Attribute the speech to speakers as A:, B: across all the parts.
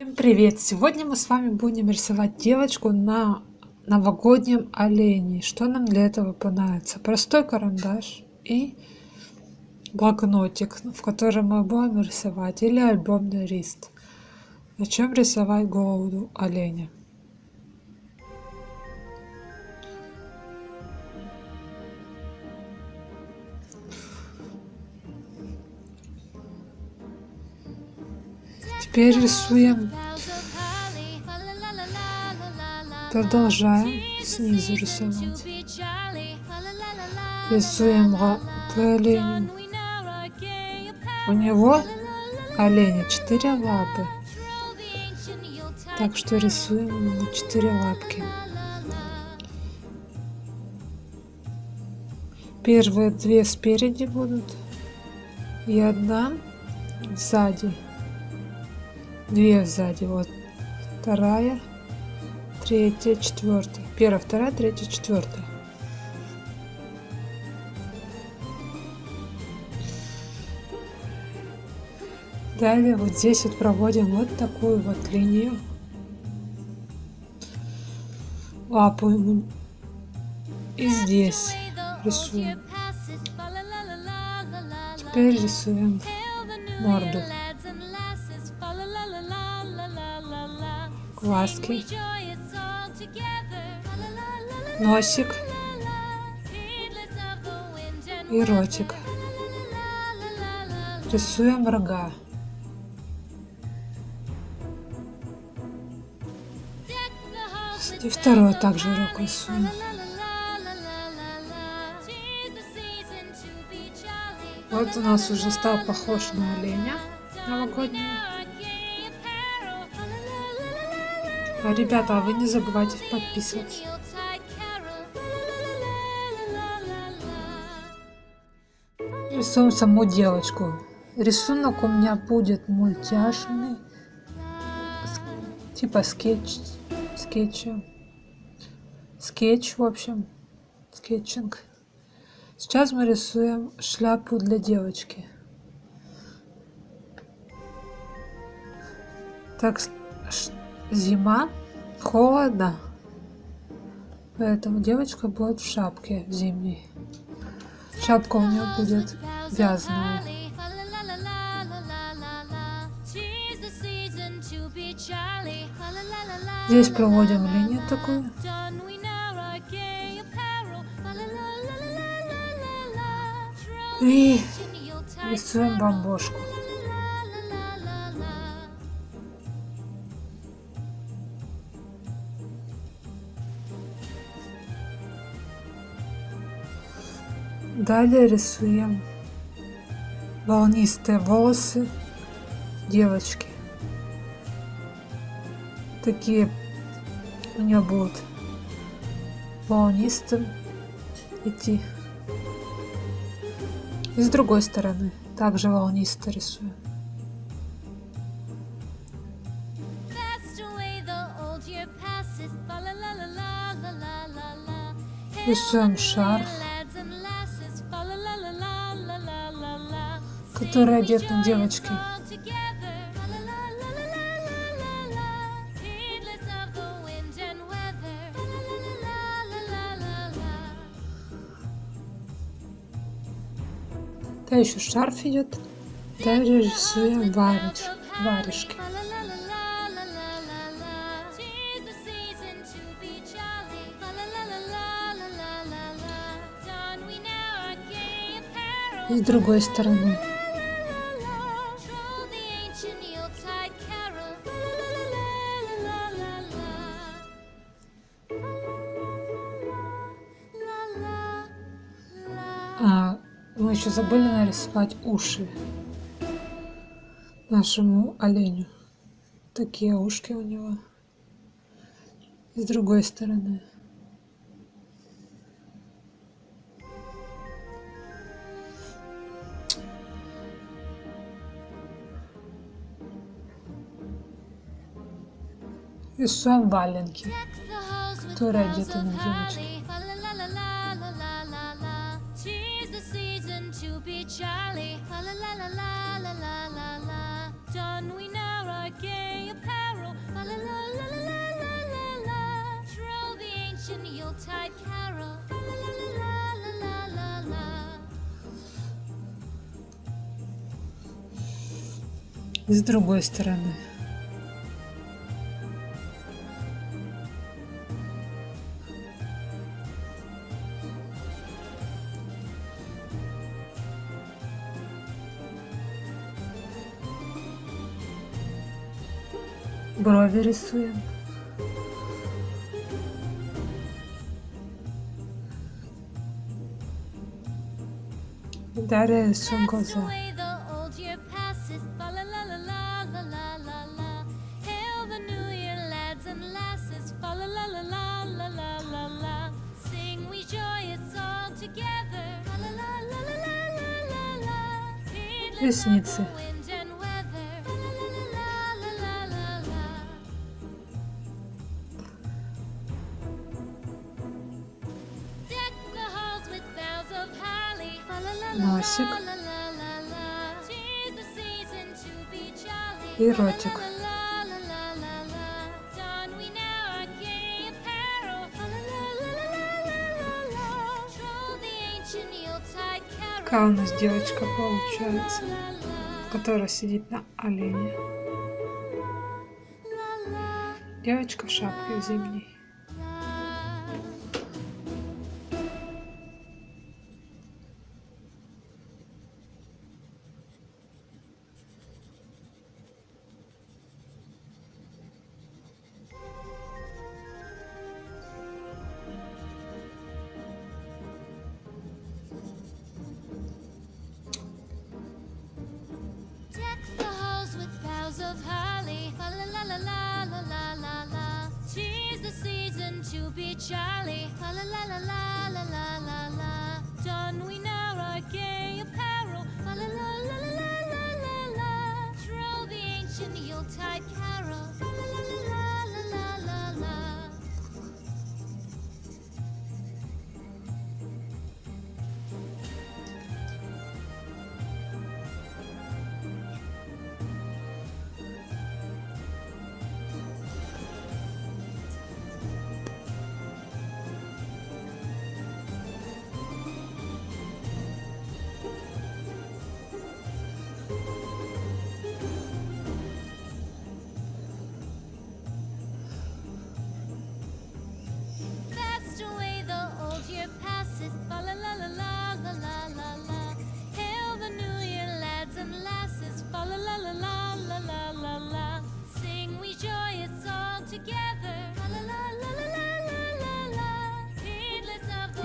A: Всем привет! Сегодня мы с вами будем рисовать девочку на новогоднем олене. Что нам для этого понадобится? Простой карандаш и блокнотик, в котором мы будем рисовать, или альбомный лист. Начнем рисовать голову оленя. Теперь рисуем. Продолжаем снизу рисовать. Рисуем по оленю. У него оленя четыре лапы. Так что рисуем ему четыре лапки. Первые две спереди будут и одна сзади две сзади вот вторая третья четвертая. Первая вторая третья четвертая. Далее вот здесь вот проводим вот такую вот линию. Лапу ему и здесь рисуем. Теперь рисуем морду глазки, носик и ротик. Рисуем рога. И второй также рог рисуем. Вот у нас уже стал похож на оленя новогоднего. Ребята, а вы не забывайте подписываться. Рисуем саму девочку. Рисунок у меня будет мультяшный, типа скетч, скетча. Скетч, в общем, скетчинг. Сейчас мы рисуем шляпу для девочки. Так, зима, холодно. Поэтому девочка будет в шапке зимней. Шапка у нее будет вязаная. Здесь проводим линию такую. И рисуем бомбошку. Далее рисуем волнистые волосы девочки. Такие у нее будут волнистым идти. И с другой стороны также волнисто рисуем. Рисуем шарф. Который одет на девочке. Да еще шарф идет. Также рисуем вариш, варежки. И с другой стороны. Еще забыли нарисовать уши нашему оленю. Такие ушки у него. И с другой стороны. Рисуем валенки, которые одеты на девочке. С другой стороны. Брови рисуем. Дарья рисуем глаза. Ресницы. Носик. И ротик. Какая у нас девочка получается, которая сидит на олене. Девочка в шапке зимней.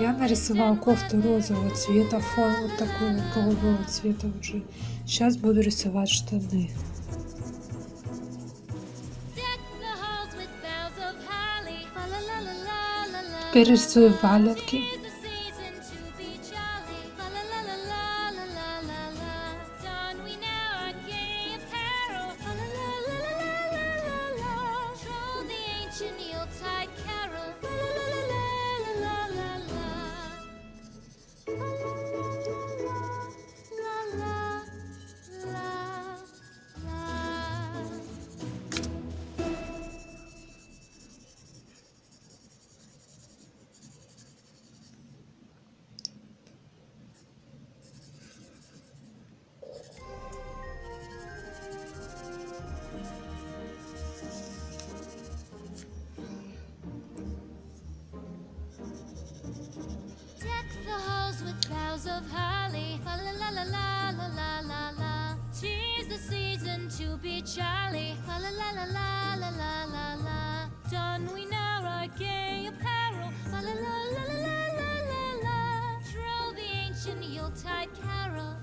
A: Я нарисовала кофту розового цвета, фон вот такой вот голубого цвета уже. Сейчас буду рисовать штаны.
B: deck the of holly, la la la la la la la la. Tis the season to be jolly, la la la la la la la la. Don we now our gay apparel, la la la la la la la la. Troll the ancient Yuletide carol,